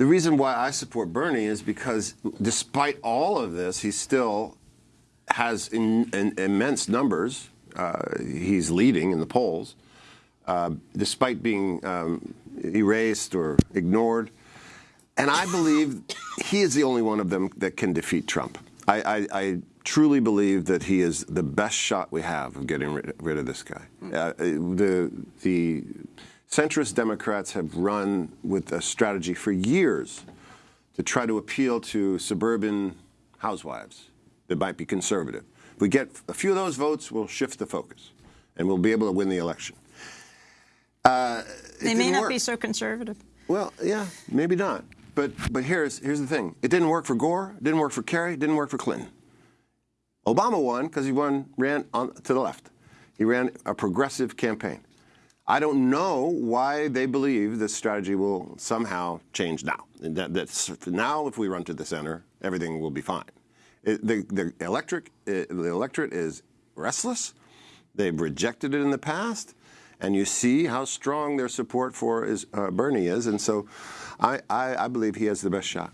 The reason why I support Bernie is because despite all of this, he still has in, in, immense numbers. Uh, he's leading in the polls, uh, despite being um, erased or ignored. And I believe he is the only one of them that can defeat Trump. I, I, I truly believe that he is the best shot we have of getting rid, rid of this guy. Uh, the, the centrist Democrats have run with a strategy for years to try to appeal to suburban housewives that might be conservative. If we get a few of those votes, we'll shift the focus, and we'll be able to win the election. Uh, they may not work. be so conservative. Well, yeah, maybe not. But but here's here's the thing. It didn't work for Gore. It didn't work for Kerry. It didn't work for Clinton. Obama won because he won ran on, to the left. He ran a progressive campaign. I don't know why they believe this strategy will somehow change now. That, now, if we run to the center, everything will be fine. It, the, the, electric, it, the electorate is restless. They've rejected it in the past, and you see how strong their support for is, uh, Bernie is. And so I, I, I believe he has the best shot.